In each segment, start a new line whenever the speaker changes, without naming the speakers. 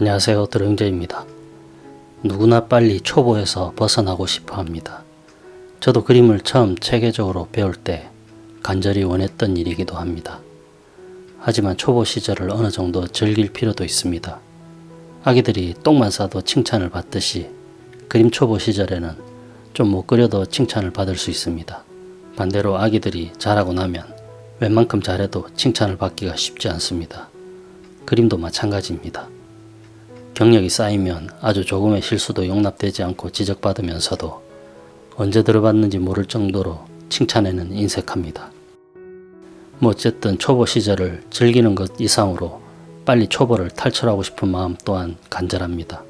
안녕하세요 드렁제입니다. 누구나 빨리 초보에서 벗어나고 싶어 합니다. 저도 그림을 처음 체계적으로 배울 때 간절히 원했던 일이기도 합니다. 하지만 초보 시절을 어느 정도 즐길 필요도 있습니다. 아기들이 똥만 싸도 칭찬을 받듯이 그림 초보 시절에는 좀 못 그려도 칭찬을 받을 수 있습니다. 반대로 아기들이 잘하고 나면 웬만큼 잘해도 칭찬을 받기가 쉽지 않습니다. 그림도 마찬가지입니다. 경력이 쌓이면 아주 조금의 실수도 용납되지 않고 지적받으면서도 언제 들어봤는지 모를 정도로 칭찬에는 인색합니다. 뭐 어쨌든 초보 시절을 즐기는 것 이상으로 빨리 초보를 탈출하고 싶은 마음 또한 간절합니다.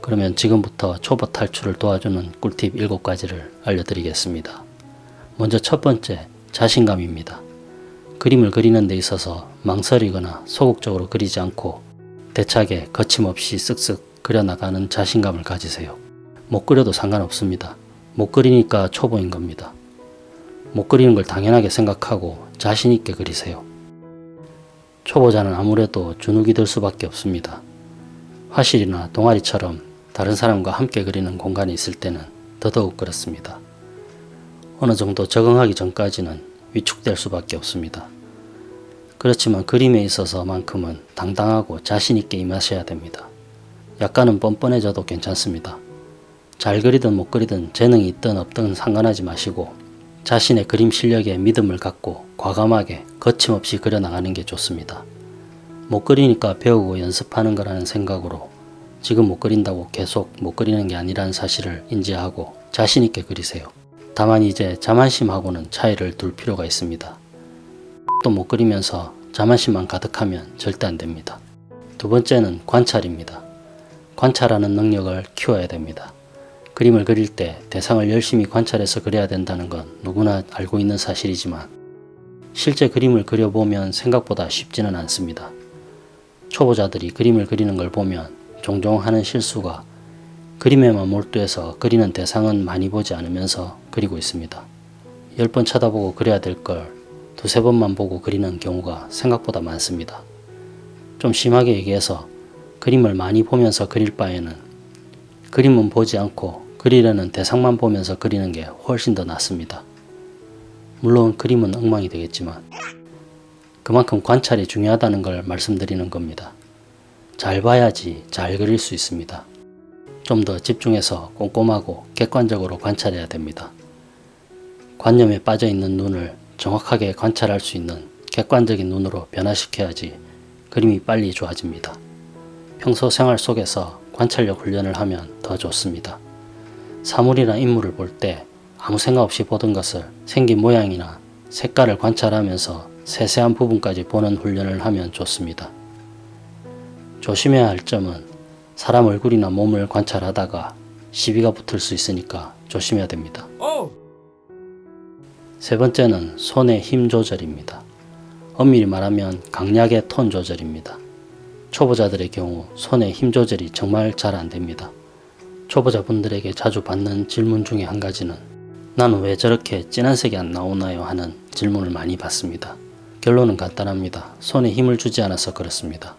그러면 지금부터 초보 탈출을 도와주는 꿀팁 7가지를 알려드리겠습니다. 먼저 첫 번째, 자신감입니다. 그림을 그리는 데 있어서 망설이거나 소극적으로 그리지 않고 대차게 거침없이 쓱쓱 그려나가는 자신감을 가지세요. 못 그려도 상관없습니다. 못 그리니까 초보인 겁니다. 못 그리는 걸 당연하게 생각하고 자신있게 그리세요. 초보자는 아무래도 주눅이 들 수밖에 없습니다. 화실이나 동아리처럼 다른 사람과 함께 그리는 공간이 있을 때는 더더욱 그렇습니다. 어느 정도 적응하기 전까지는 위축될 수밖에 없습니다. 그렇지만 그림에 있어서만큼은 당당하고 자신있게 임하셔야 됩니다. 약간은 뻔뻔해져도 괜찮습니다. 잘 그리든 못 그리든 재능이 있든 없든 상관하지 마시고 자신의 그림 실력에 믿음을 갖고 과감하게 거침없이 그려나가는 게 좋습니다. 못 그리니까 배우고 연습하는 거라는 생각으로 지금 못 그린다고 계속 못 그리는 게 아니라는 사실을 인지하고 자신있게 그리세요. 다만 이제 자만심하고는 차이를 둘 필요가 있습니다. 또 못 그리면서 자만심만 가득하면 절대 안 됩니다. 두 번째는 관찰입니다. 관찰하는 능력을 키워야 됩니다. 그림을 그릴 때 대상을 열심히 관찰해서 그려야 된다는 건 누구나 알고 있는 사실이지만 실제 그림을 그려보면 생각보다 쉽지는 않습니다. 초보자들이 그림을 그리는 걸 보면 종종 하는 실수가 그림에만 몰두해서 그리는 대상은 많이 보지 않으면서 그리고 있습니다. 10번 쳐다보고 그려야 될 걸 두세 번만 보고 그리는 경우가 생각보다 많습니다. 좀 심하게 얘기해서 그림을 많이 보면서 그릴 바에는 그림은 보지 않고 그리려는 대상만 보면서 그리는 게 훨씬 더 낫습니다. 물론 그림은 엉망이 되겠지만 그만큼 관찰이 중요하다는 걸 말씀드리는 겁니다. 잘 봐야지 잘 그릴 수 있습니다. 좀 더 집중해서 꼼꼼하고 객관적으로 관찰해야 됩니다. 관념에 빠져 있는 눈을 정확하게 관찰할 수 있는 객관적인 눈으로 변화시켜야지 그림이 빨리 좋아집니다. 평소 생활 속에서 관찰력 훈련을 하면 더 좋습니다. 사물이나 인물을 볼 때 아무 생각 없이 보던 것을 생긴 모양이나 색깔을 관찰하면서 세세한 부분까지 보는 훈련을 하면 좋습니다. 조심해야 할 점은 사람 얼굴이나 몸을 관찰하다가 시비가 붙을 수 있으니까 조심해야 됩니다. 세 번째는 손의 힘 조절입니다. 엄밀히 말하면 강약의 톤 조절입니다. 초보자들의 경우 손의 힘 조절이 정말 잘 안됩니다. 초보자분들에게 자주 받는 질문 중에 한 가지는 나는 왜 저렇게 진한 색이 안 나오나요 하는 질문을 많이 받습니다. 결론은 간단합니다. 손에 힘을 주지 않아서 그렇습니다.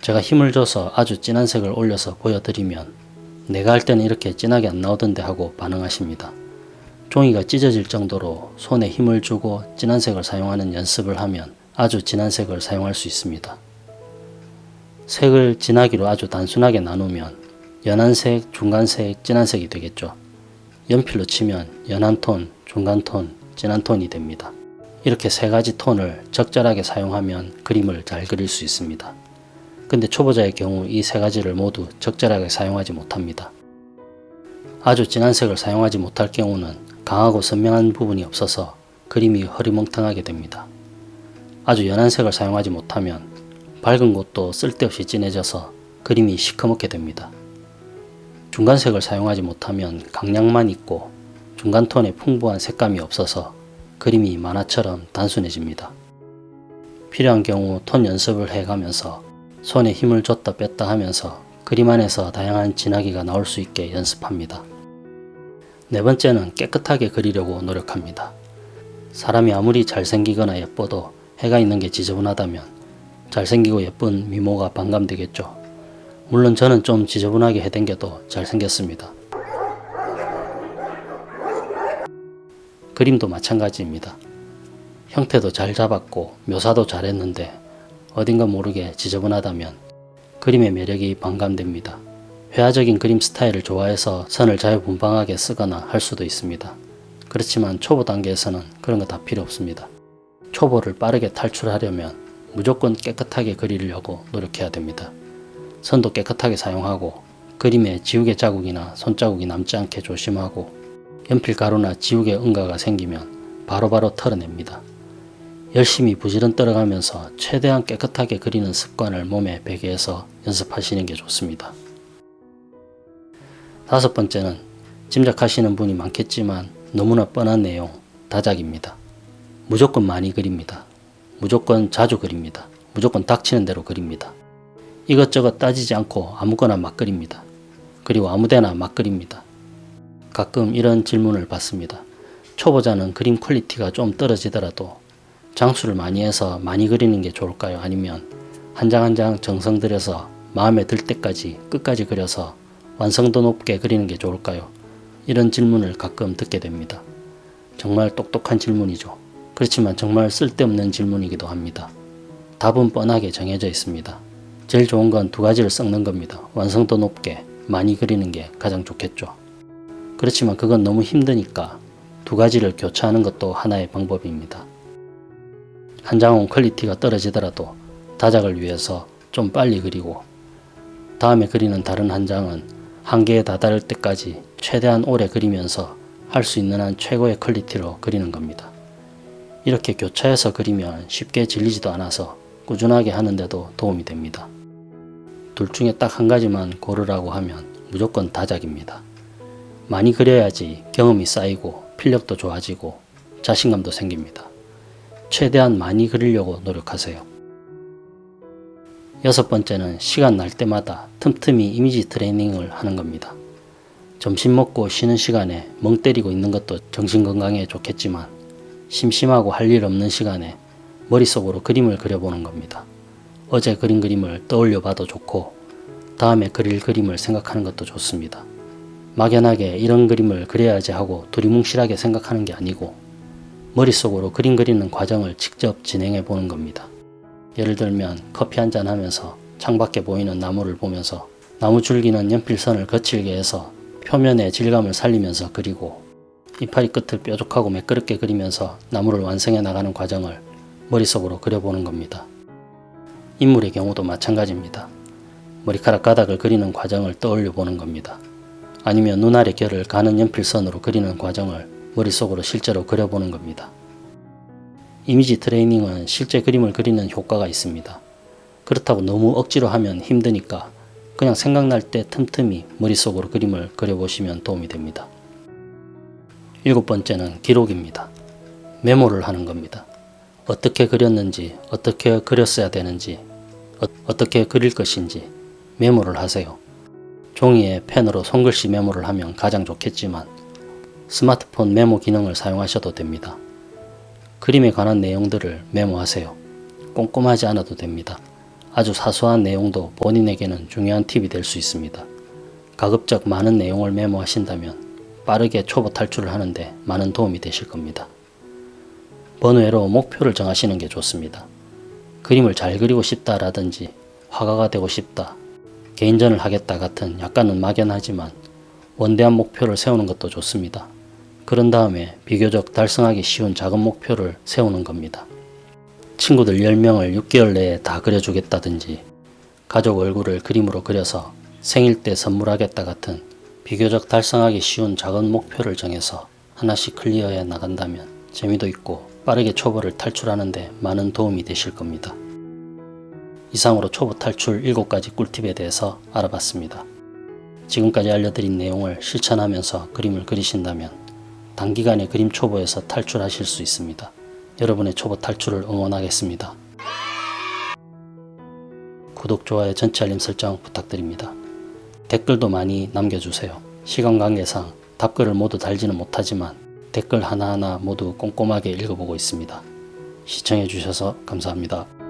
제가 힘을 줘서 아주 진한 색을 올려서 보여드리면 내가 할 때는 이렇게 진하게 안 나오던데 하고 반응하십니다. 종이가 찢어질 정도로 손에 힘을 주고 진한 색을 사용하는 연습을 하면 아주 진한 색을 사용할 수 있습니다. 색을 진하기로 아주 단순하게 나누면 연한 색, 중간색, 진한 색이 되겠죠. 연필로 치면 연한 톤, 중간 톤, 진한 톤이 됩니다. 이렇게 세 가지 톤을 적절하게 사용하면 그림을 잘 그릴 수 있습니다. 근데 초보자의 경우 이 세 가지를 모두 적절하게 사용하지 못합니다. 아주 진한 색을 사용하지 못할 경우는 강하고 선명한 부분이 없어서 그림이 허리멍텅하게 됩니다. 아주 연한 색을 사용하지 못하면 밝은 곳도 쓸데없이 진해져서 그림이 시커멓게 됩니다. 중간색을 사용하지 못하면 강약만 있고 중간톤에 풍부한 색감이 없어서 그림이 만화처럼 단순해집니다. 필요한 경우 톤 연습을 해가면서 손에 힘을 줬다 뺐다 하면서 그림 안에서 다양한 진하기가 나올 수 있게 연습합니다. 네 번째는 깨끗하게 그리려고 노력합니다. 사람이 아무리 잘생기거나 예뻐도 해가 있는 게 지저분하다면 잘생기고 예쁜 미모가 반감되겠죠. 물론 저는 좀 지저분하게 해댕겨도 잘생겼습니다. 그림도 마찬가지입니다. 형태도 잘 잡았고 묘사도 잘했는데 어딘가 모르게 지저분하다면 그림의 매력이 반감됩니다. 회화적인 그림 스타일을 좋아해서 선을 자유분방하게 쓰거나 할 수도 있습니다. 그렇지만 초보 단계에서는 그런 거 다 필요 없습니다. 초보를 빠르게 탈출하려면 무조건 깨끗하게 그리려고 노력해야 됩니다. 선도 깨끗하게 사용하고 그림에 지우개 자국이나 손자국이 남지 않게 조심하고 연필 가루나 지우개 응가가 생기면 바로바로 털어냅니다. 열심히 부지런 떨어가면서 최대한 깨끗하게 그리는 습관을 몸에 배게 해서 연습하시는 게 좋습니다. 다섯 번째는 짐작하시는 분이 많겠지만 너무나 뻔한 내용, 다작입니다. 무조건 많이 그립니다. 무조건 자주 그립니다. 무조건 닥치는 대로 그립니다. 이것저것 따지지 않고 아무거나 막 그립니다. 그리고 아무데나 막 그립니다. 가끔 이런 질문을 받습니다. 초보자는 그림 quality가 좀 떨어지더라도 장수를 많이 해서 많이 그리는 게 좋을까요? 아니면 한 장 한 장 정성 들여서 마음에 들 때까지 끝까지 그려서 완성도 높게 그리는 게 좋을까요? 이런 질문을 가끔 듣게 됩니다. 정말 똑똑한 질문이죠. 그렇지만 정말 쓸데없는 질문이기도 합니다. 답은 뻔하게 정해져 있습니다. 제일 좋은 건 두 가지를 섞는 겁니다. 완성도 높게 많이 그리는 게 가장 좋겠죠. 그렇지만 그건 너무 힘드니까 두 가지를 교차하는 것도 하나의 방법입니다. 한 장은 quality가 떨어지더라도 다작을 위해서 좀 빨리 그리고 다음에 그리는 다른 한 장은 한계에 다다를 때까지 최대한 오래 그리면서 할 수 있는 한 최고의 퀄리티로 그리는 겁니다. 이렇게 교차해서 그리면 쉽게 질리지도 않아서 꾸준하게 하는데도 도움이 됩니다. 둘 중에 딱 한 가지만 고르라고 하면 무조건 다작입니다. 많이 그려야지 경험이 쌓이고 필력도 좋아지고 자신감도 생깁니다. 최대한 많이 그리려고 노력하세요. 여섯 번째는 시간 날 때마다 틈틈이 이미지 트레이닝을 하는 겁니다. 점심 먹고 쉬는 시간에 멍 때리고 있는 것도 정신건강에 좋겠지만 심심하고 할 일 없는 시간에 머릿속으로 그림을 그려보는 겁니다. 어제 그린 그림을 떠올려 봐도 좋고 다음에 그릴 그림을 생각하는 것도 좋습니다. 막연하게 이런 그림을 그려야지 하고 두리뭉실하게 생각하는 게 아니고 머릿속으로 그림 그리는 과정을 직접 진행해 보는 겁니다. 예를 들면 커피 한잔 하면서 창밖에 보이는 나무를 보면서 나무 줄기는 연필선을 거칠게 해서 표면의 질감을 살리면서 그리고 이파리 끝을 뾰족하고 매끄럽게 그리면서 나무를 완성해 나가는 과정을 머릿속으로 그려보는 겁니다. 인물의 경우도 마찬가지입니다. 머리카락 가닥을 그리는 과정을 떠올려 보는 겁니다. 아니면 눈알의 결을 가는 연필선으로 그리는 과정을 머릿속으로 실제로 그려보는 겁니다. 이미지 트레이닝은 실제 그림을 그리는 효과가 있습니다. 그렇다고 너무 억지로 하면 힘드니까 그냥 생각날 때 틈틈이 머릿속으로 그림을 그려보시면 도움이 됩니다. 일곱 번째는 기록입니다. 메모를 하는 겁니다. 어떻게 그렸는지, 어떻게 그렸어야 되는지, 어, 떻게 그릴 것인지 메모를 하세요. 종이에 펜으로 손글씨 메모를 하면 가장 좋겠지만 스마트폰 메모 기능을 사용하셔도 됩니다. 그림에 관한 내용들을 메모하세요. 꼼꼼하지 않아도 됩니다. 아주 사소한 내용도 본인에게는 중요한 팁이 될 수 있습니다. 가급적 많은 내용을 메모하신다면 빠르게 초보 탈출을 하는데 많은 도움이 되실 겁니다. 번외로 목표를 정하시는 게 좋습니다. 그림을 잘 그리고 싶다 라든지 화가가 되고 싶다, 개인전을 하겠다 같은 약간은 막연하지만 원대한 목표를 세우는 것도 좋습니다. 그런 다음에 비교적 달성하기 쉬운 작은 목표를 세우는 겁니다. 친구들 10명을 6개월 내에 다 그려주겠다든지 가족 얼굴을 그림으로 그려서 생일 때 선물하겠다 같은 비교적 달성하기 쉬운 작은 목표를 정해서 하나씩 클리어해 나간다면 재미도 있고 빠르게 초보를 탈출하는데 많은 도움이 되실 겁니다. 이상으로 초보 탈출 7가지 꿀팁에 대해서 알아봤습니다. 지금까지 알려드린 내용을 실천하면서 그림을 그리신다면 단기간에 그림 초보에서 탈출하실 수 있습니다. 여러분의 초보 탈출을 응원하겠습니다. 구독, 좋아요, 전체 알림 설정 부탁드립니다. 댓글도 많이 남겨주세요. 시간 관계상 답글을 모두 달지는 못하지만 댓글 하나하나 모두 꼼꼼하게 읽어보고 있습니다. 시청해주셔서 감사합니다.